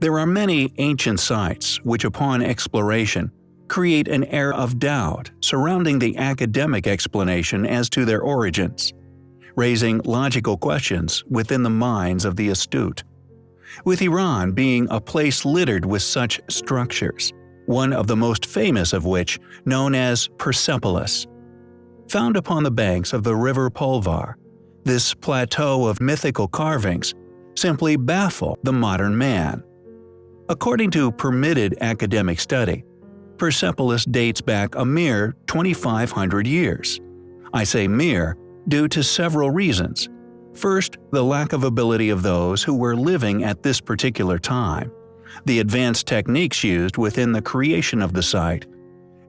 There are many ancient sites which upon exploration create an air of doubt surrounding the academic explanation as to their origins, raising logical questions within the minds of the astute. With Iran being a place littered with such structures, one of the most famous of which, known as Persepolis. Found upon the banks of the river Pulvar, this plateau of mythical carvings simply baffle the modern man. According to permitted academic study, Persepolis dates back a mere 2,500 years. I say mere due to several reasons. First, the lack of ability of those who were living at this particular time, the advanced techniques used within the creation of the site,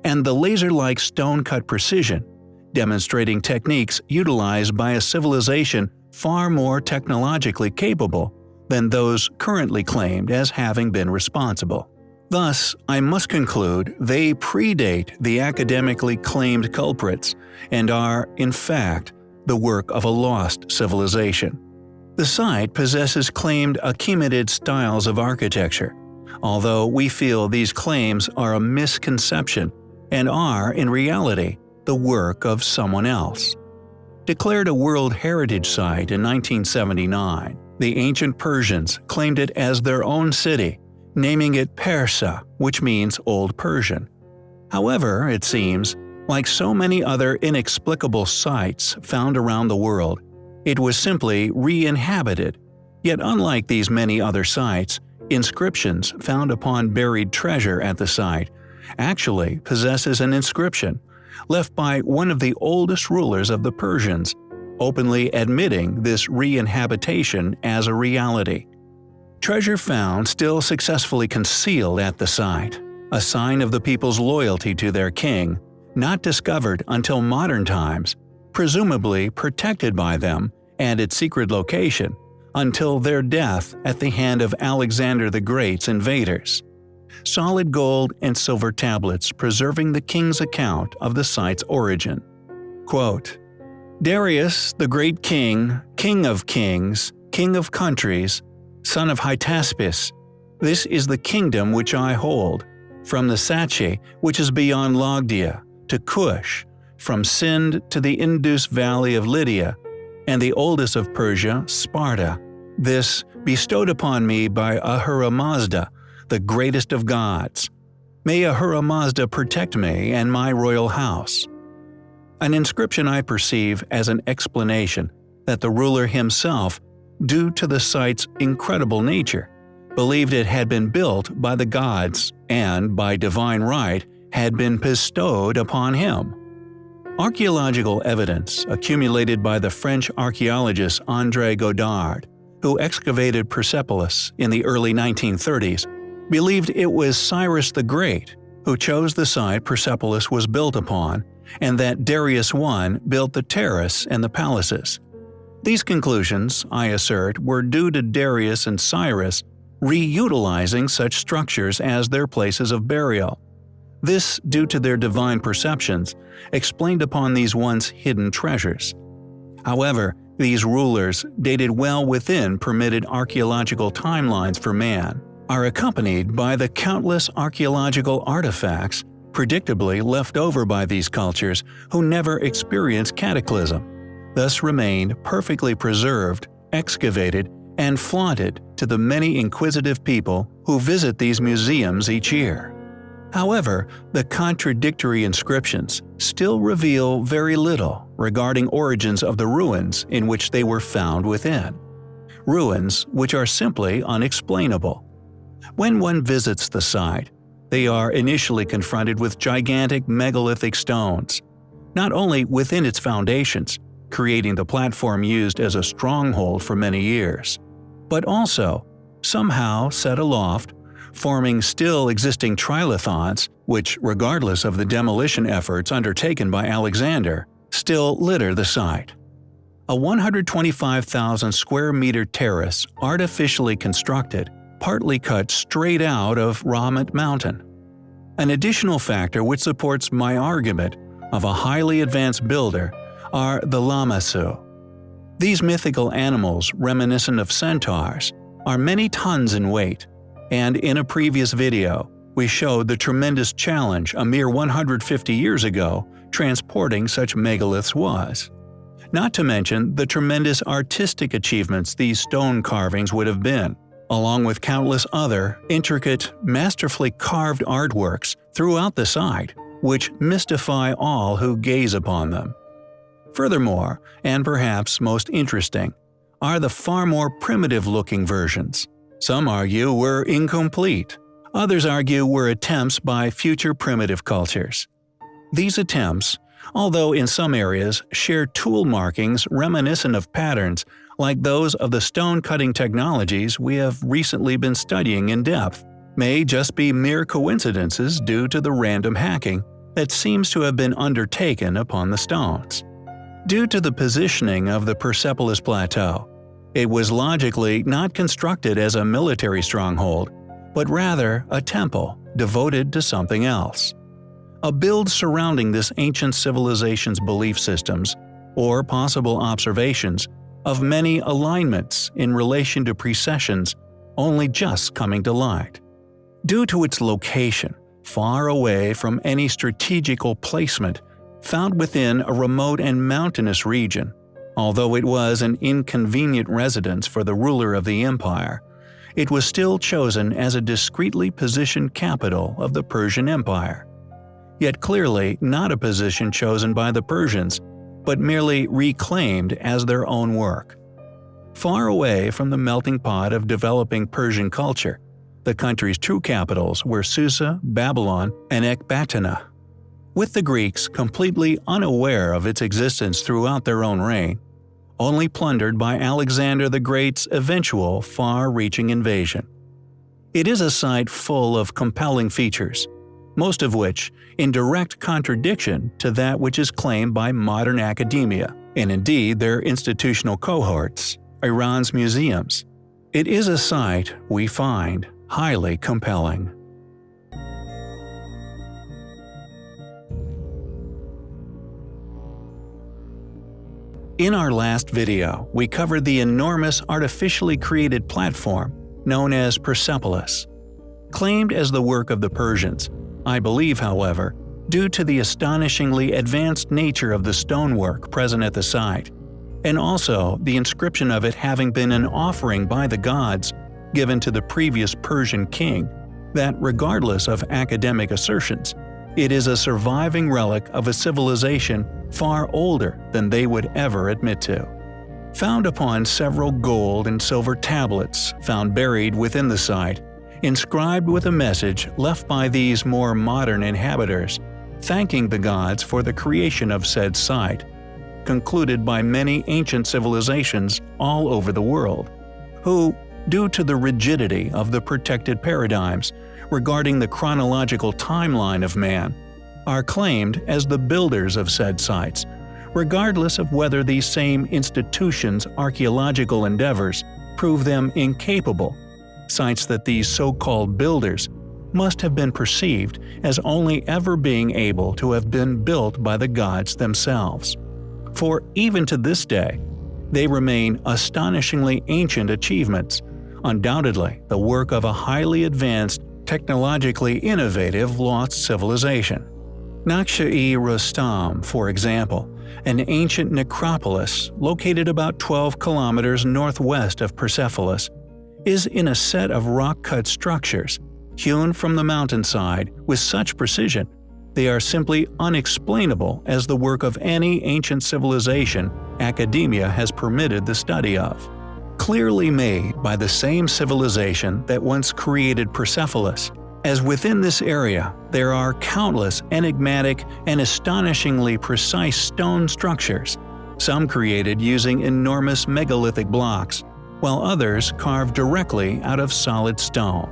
and the laser-like stone-cut precision, demonstrating techniques utilized by a civilization far more technologically capable than those currently claimed as having been responsible. Thus, I must conclude they predate the academically claimed culprits and are, in fact, the work of a lost civilization. The site possesses claimed Achaemenid styles of architecture, although we feel these claims are a misconception and are, in reality, the work of someone else. Declared a World Heritage Site in 1979, the ancient Persians claimed it as their own city, naming it Persa, which means Old Persian. However, it seems, like so many other inexplicable sites found around the world, it was simply re-inhabited. Yet unlike these many other sites, inscriptions found upon buried treasure at the site actually possesses an inscription left by one of the oldest rulers of the Persians openly admitting this re-inhabitation as a reality. Treasure found still successfully concealed at the site, a sign of the people's loyalty to their king, not discovered until modern times, presumably protected by them and its secret location until their death at the hand of Alexander the Great's invaders. Solid gold and silver tablets preserving the king's account of the site's origin. Quote, Darius, the great king, king of kings, king of countries, son of Hystaspes, this is the kingdom which I hold, from the Sachi, which is beyond Sogdia, to Cush, from Sind to the Indus valley of Lydia, and the oldest of Persia, Sparta. This bestowed upon me by Ahura Mazda, the greatest of gods. May Ahura Mazda protect me and my royal house an inscription I perceive as an explanation that the ruler himself, due to the site's incredible nature, believed it had been built by the gods and, by divine right, had been bestowed upon him. Archaeological evidence accumulated by the French archaeologist André Godard, who excavated Persepolis in the early 1930s, believed it was Cyrus the Great who chose the site Persepolis was built upon and that Darius I built the terrace and the palaces. These conclusions, I assert, were due to Darius and Cyrus reutilizing such structures as their places of burial. This due to their divine perceptions, explained upon these once hidden treasures. However, these rulers, dated well within permitted archaeological timelines for man, are accompanied by the countless archaeological artifacts predictably left over by these cultures who never experienced cataclysm, thus remain perfectly preserved, excavated, and flaunted to the many inquisitive people who visit these museums each year. However, the contradictory inscriptions still reveal very little regarding origins of the ruins in which they were found within. Ruins which are simply unexplainable. When one visits the site, they are initially confronted with gigantic megalithic stones, not only within its foundations, creating the platform used as a stronghold for many years, but also, somehow set aloft, forming still existing trilithons which, regardless of the demolition efforts undertaken by Alexander, still litter the site. A 125,000 square meter terrace artificially constructed partly cut straight out of Rahmat Mountain. An additional factor which supports my argument of a highly advanced builder are the Lamassu. These mythical animals reminiscent of centaurs are many tons in weight, and in a previous video, we showed the tremendous challenge a mere 150 years ago transporting such megaliths was. Not to mention the tremendous artistic achievements these stone carvings would have been, along with countless other, intricate, masterfully carved artworks throughout the site, which mystify all who gaze upon them. Furthermore, and perhaps most interesting, are the far more primitive-looking versions. Some argue were incomplete, others argue were attempts by future primitive cultures. These attempts, although in some areas share tool markings reminiscent of patterns like those of the stone-cutting technologies we have recently been studying in depth, may just be mere coincidences due to the random hacking that seems to have been undertaken upon the stones. Due to the positioning of the Persepolis Plateau, it was logically not constructed as a military stronghold, but rather a temple devoted to something else. A build surrounding this ancient civilization's belief systems, or possible observations, of many alignments in relation to precessions only just coming to light. Due to its location, far away from any strategical placement, found within a remote and mountainous region, although it was an inconvenient residence for the ruler of the empire, it was still chosen as a discreetly positioned capital of the Persian Empire. Yet clearly not a position chosen by the Persians, but merely reclaimed as their own work. Far away from the melting pot of developing Persian culture, the country's true capitals were Susa, Babylon, and Ecbatana. With the Greeks completely unaware of its existence throughout their own reign, only plundered by Alexander the Great's eventual far-reaching invasion. It is a site full of compelling features, most of which in direct contradiction to that which is claimed by modern academia, and indeed their institutional cohorts, Iran's museums. It is a site, we find, highly compelling. In our last video, we covered the enormous artificially created platform known as Persepolis. Claimed as the work of the Persians, I believe, however, due to the astonishingly advanced nature of the stonework present at the site, and also the inscription of it having been an offering by the gods given to the previous Persian king, that regardless of academic assertions, it is a surviving relic of a civilization far older than they would ever admit to. Found upon several gold and silver tablets found buried within the site, inscribed with a message left by these more modern inhabitants, thanking the gods for the creation of said site, concluded by many ancient civilizations all over the world, who, due to the rigidity of the protected paradigms regarding the chronological timeline of man, are claimed as the builders of said sites, regardless of whether these same institutions' archaeological endeavors prove them incapable cites that these so-called builders must have been perceived as only ever being able to have been built by the gods themselves. For even to this day, they remain astonishingly ancient achievements, undoubtedly the work of a highly advanced, technologically innovative lost civilization. Naqsh-e Rustam, for example, an ancient necropolis located about 12 kilometers northwest of Persepolis, is in a set of rock-cut structures, hewn from the mountainside with such precision, they are simply unexplainable as the work of any ancient civilization academia has permitted the study of. Clearly made by the same civilization that once created Persepolis, as within this area there are countless enigmatic and astonishingly precise stone structures, some created using enormous megalithic blocks, while others carved directly out of solid stone.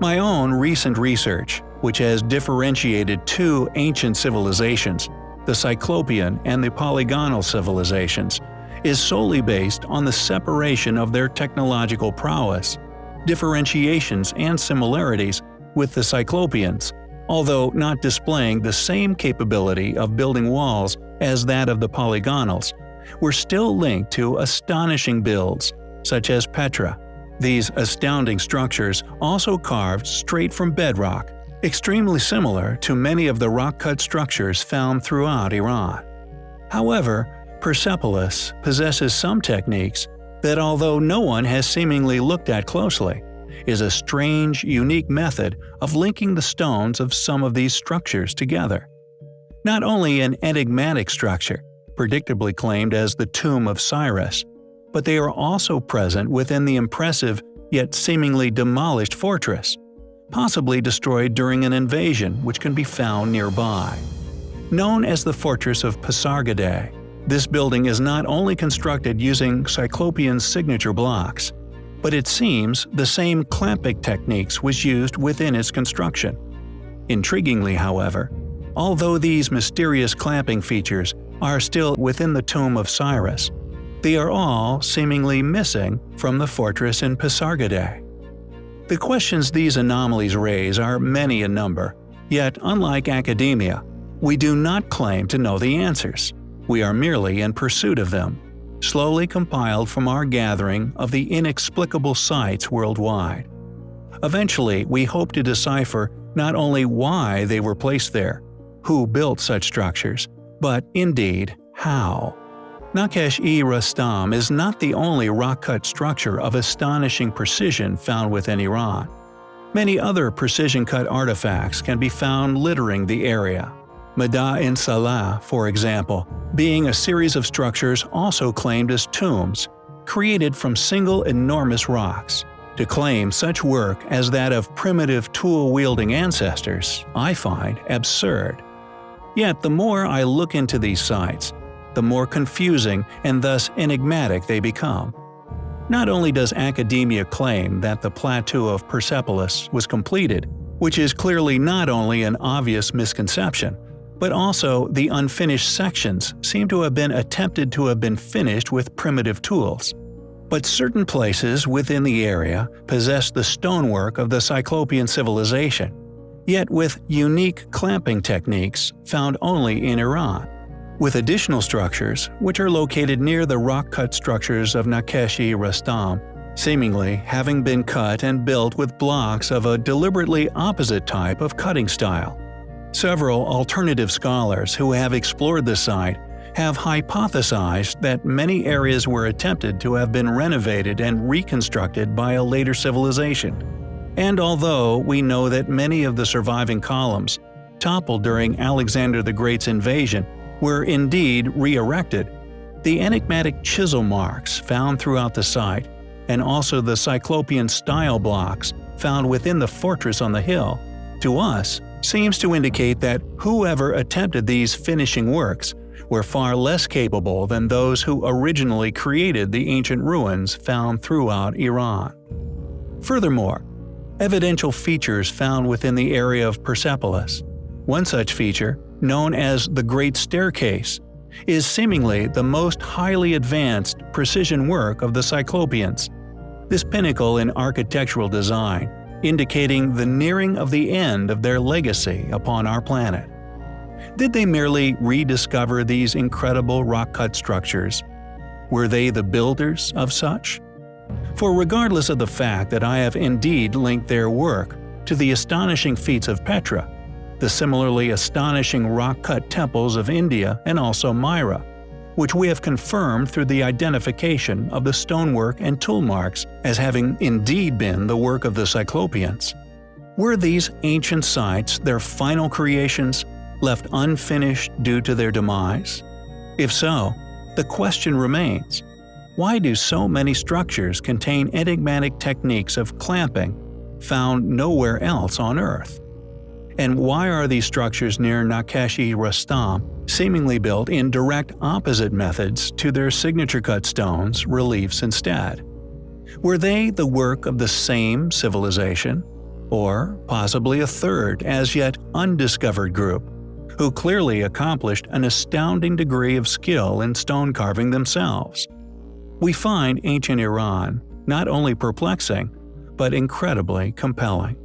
My own recent research, which has differentiated two ancient civilizations, the Cyclopean and the Polygonal civilizations, is solely based on the separation of their technological prowess, differentiations and similarities with the Cyclopeans, although not displaying the same capability of building walls as that of the Polygonals, were still linked to astonishing builds such as Petra, These astounding structures also carved straight from bedrock, extremely similar to many of the rock-cut structures found throughout Iran. However, Persepolis possesses some techniques that although no one has seemingly looked at closely, is a strange, unique method of linking the stones of some of these structures together. Not only an enigmatic structure, predictably claimed as the Tomb of Cyrus, but they are also present within the impressive yet seemingly demolished fortress, possibly destroyed during an invasion which can be found nearby. Known as the Fortress of Pasargadae, this building is not only constructed using Cyclopean signature blocks, but it seems the same clamping techniques was used within its construction. Intriguingly, however, although these mysterious clamping features are still within the tomb of Cyrus, they are all seemingly missing from the fortress in Pasargadae. The questions these anomalies raise are many in number, yet unlike academia, we do not claim to know the answers. We are merely in pursuit of them, slowly compiled from our gathering of the inexplicable sites worldwide. Eventually, we hope to decipher not only why they were placed there, who built such structures, but indeed, how. Naqsh-e Rustam is not the only rock-cut structure of astonishing precision found within Iran. Many other precision-cut artifacts can be found littering the area. Mada-in Salah, for example, being a series of structures also claimed as tombs, created from single enormous rocks. To claim such work as that of primitive tool-wielding ancestors, I find absurd. Yet the more I look into these sites, the more confusing and thus enigmatic they become. Not only does academia claim that the plateau of Persepolis was completed, which is clearly not only an obvious misconception, but also the unfinished sections seem to have been attempted to have been finished with primitive tools. But certain places within the area possess the stonework of the Cyclopean civilization, yet with unique clamping techniques found only in Iran. With additional structures, which are located near the rock-cut structures of Naqsh-e-Rustam, seemingly having been cut and built with blocks of a deliberately opposite type of cutting style. Several alternative scholars who have explored the site have hypothesized that many areas were attempted to have been renovated and reconstructed by a later civilization. And although we know that many of the surviving columns, toppled during Alexander the Great's invasion, were indeed re-erected, the enigmatic chisel marks found throughout the site, and also the Cyclopean style blocks found within the fortress on the hill, to us seems to indicate that whoever attempted these finishing works were far less capable than those who originally created the ancient ruins found throughout Iran. Furthermore, evidential features found within the area of Persepolis. One such feature, known as the Great Staircase, is seemingly the most highly advanced precision work of the Cyclopeans. This pinnacle in architectural design indicating the nearing of the end of their legacy upon our planet. Did they merely rediscover these incredible rock-cut structures? Were they the builders of such? For regardless of the fact that I have indeed linked their work to the astonishing feats of Petra, the similarly astonishing rock-cut temples of India and also Myra, which we have confirmed through the identification of the stonework and tool marks as having indeed been the work of the Cyclopeans. Were these ancient sites their final creations, left unfinished due to their demise? If so, the question remains, why do so many structures contain enigmatic techniques of clamping found nowhere else on Earth? And why are these structures near Naqsh-e-Rustam seemingly built in direct opposite methods to their signature cut stones reliefs instead? Were they the work of the same civilization? Or possibly a third, as yet undiscovered group, who clearly accomplished an astounding degree of skill in stone carving themselves? We find ancient Iran not only perplexing, but incredibly compelling.